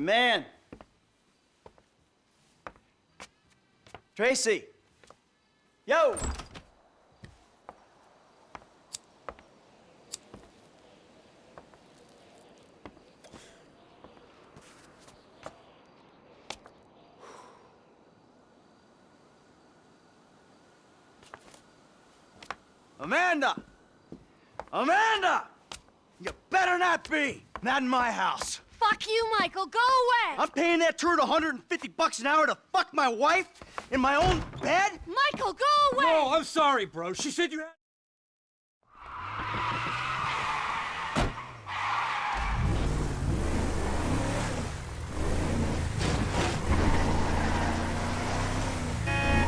Man. Tracy. Yo! Amanda! Amanda! You better not be! Not in my house. Fuck you, Michael. Go away. I'm paying that turd 150 bucks an hour to fuck my wife in my own bed? Michael, go away. No, I'm sorry, bro. She said you had...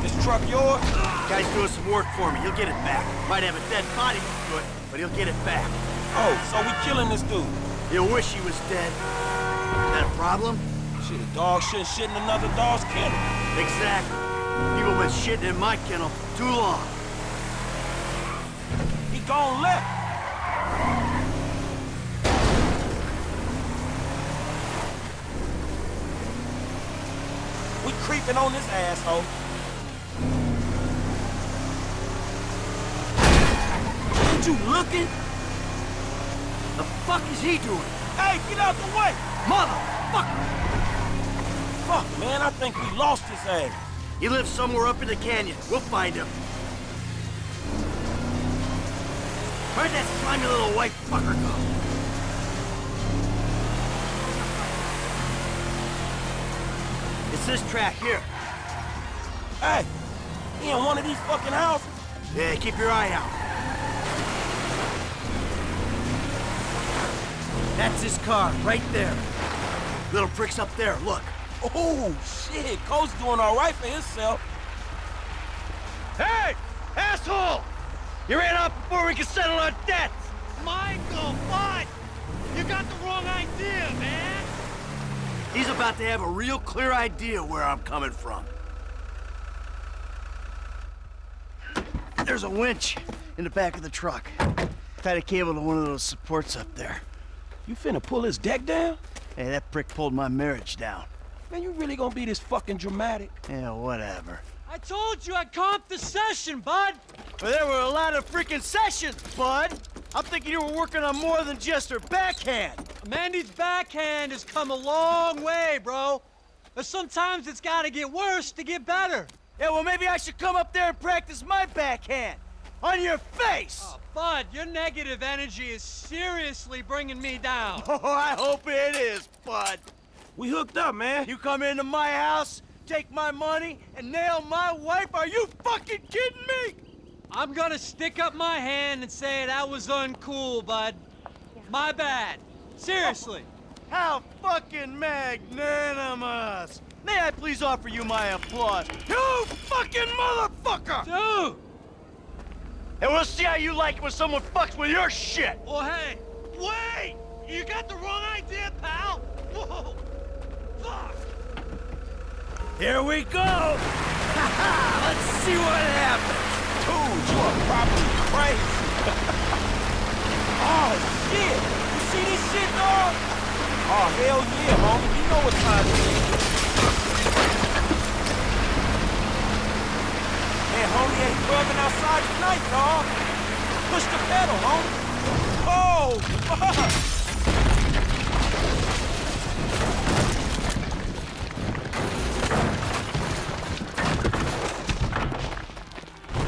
This truck yours? Guy's doing some work for me. He'll get it back. Might have a dead body to it, but he'll get it back. Oh, so we killing this dude. He'll wish he was dead. That a problem? Shit, a dog shouldn't shit in another dog's kennel. Exactly. People been shitting in my kennel too long. He gone left. We creeping on this asshole. Ain't you looking? The fuck is he doing? Hey, get out the way! Motherfucker! Fuck, man, I think we lost his ass. He lives somewhere up in the canyon. We'll find him. Where'd that slimy little white fucker go? It's this track here. Hey, he in one of these fucking houses. Yeah, keep your eye out. That's his car, right there. Little prick's up there, look. Oh, shit, Cole's doing all right for himself. Hey! Asshole! You ran off before we could settle our debts! Michael, what? You got the wrong idea, man. He's about to have a real clear idea where I'm coming from. There's a winch in the back of the truck. Tied a cable to one of those supports up there. You finna pull his deck down? Hey, that prick pulled my marriage down. Man, you really gonna be this fucking dramatic? Yeah, whatever. I told you I'd comp the session, bud. But there were a lot of freaking sessions, bud! I'm thinking you were working on more than just her backhand! Mandy's backhand has come a long way, bro. But sometimes it's gotta get worse to get better. Yeah, well, maybe I should come up there and practice my backhand! On your face! Oh, Bud, your negative energy is seriously bringing me down. Oh, I hope it is, bud! We hooked up, man. You come into my house, take my money, and nail my wife? Are you fucking kidding me? I'm gonna stick up my hand and say that was uncool, bud. My bad. Seriously. How fucking magnanimous! May I please offer you my applause? You fucking motherfucker! Dude! And we'll see how you like it when someone fucks with your shit! Well, hey, wait! You got the wrong idea, pal! Whoa! Fuck! Here we go! Let's see what happens! Dude, you are probably crazy. oh, shit. You see this shit, dog? Oh, hell yeah, homie. You know what time it is. Man, homie ain't clubbing outside tonight, dog. Push the pedal, homie. Oh,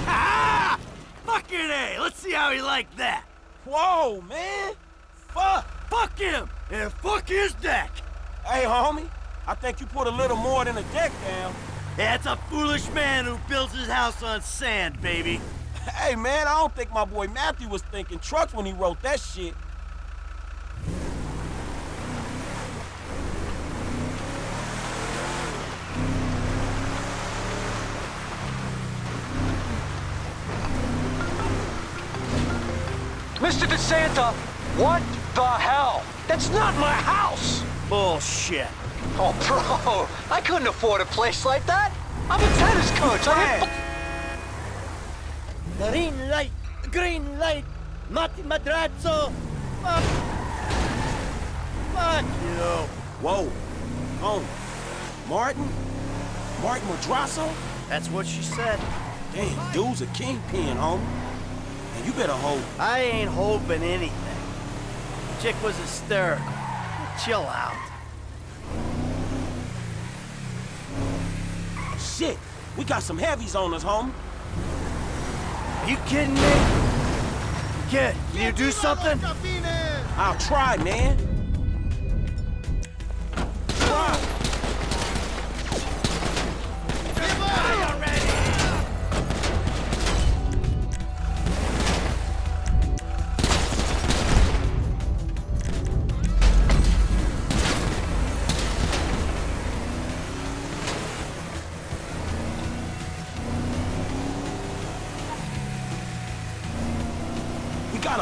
ah! fuck. Fucking A! Let's see how he liked that! Whoa, man. Fuck. Fuck him! And fuck his deck! Hey, homie. I think you put a little more than a deck down. That's a foolish man who builds his house on sand, baby. Hey, man, I don't think my boy Matthew was thinking trucks when he wrote that shit. Mr. DeSanta, what the hell? That's not my house! Bullshit. Oh, bro, I couldn't afford a place like that. I'm a tennis coach. I hit Green light! Green light! Mati Madrazo! Fuck! Fuck you! Whoa. Home. Martin? Martin Madrazo? That's what she said. Damn, dude's a kingpin, homie. And you better hope. I ain't hoping anything. Chick was hysterical. Chill out. Shit, we got some heavies on us, homie. Are you kidding me? Kid, can you do something? I'll try, man.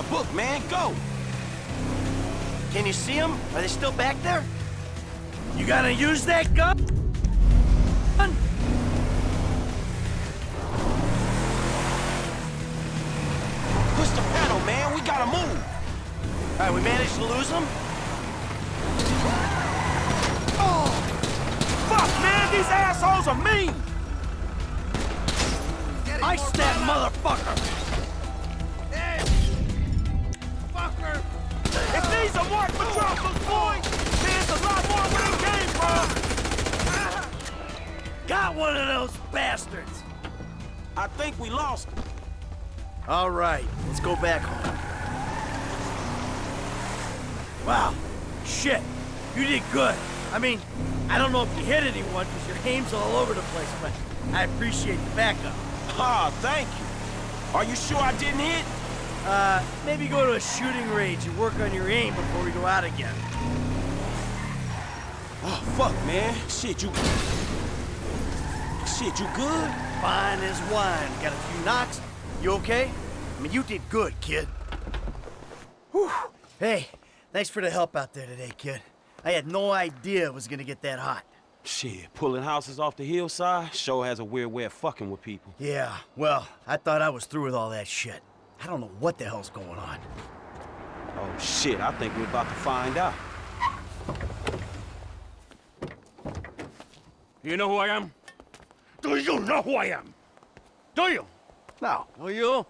A book, man. Go. Can you see them? Are they still back there? You gotta use that gun? Push the pedal, man. We gotta move. All right, we managed to lose them? Oh! Fuck, man. These assholes are mean. Ice that motherfucker! These are Mark Madrazo's boys, there's a lot more where they came from. Got one of those bastards! I think we lost them. All right, let's go back home. Wow, shit, you did good. I mean, I don't know if you hit anyone because your aim's all over the place, but I appreciate the backup. Ah, thank you. Are you sure I didn't hit? Uh, maybe go to a shooting range and work on your aim before we go out again. Oh, fuck, man. Shit, you... Shit, you good? Fine as wine. Got a few knocks. You okay? I mean, you did good, kid. Whew. Hey, thanks for the help out there today, kid. I had no idea it was gonna get that hot. Shit, pulling houses off the hillside sure has a weird way of fucking with people. Yeah, well, I thought I was through with all that shit. I don't know what the hell's going on. Oh, shit, I think we're about to find out. Do you know who I am? Do you know who I am? Do you? No. Oh, you?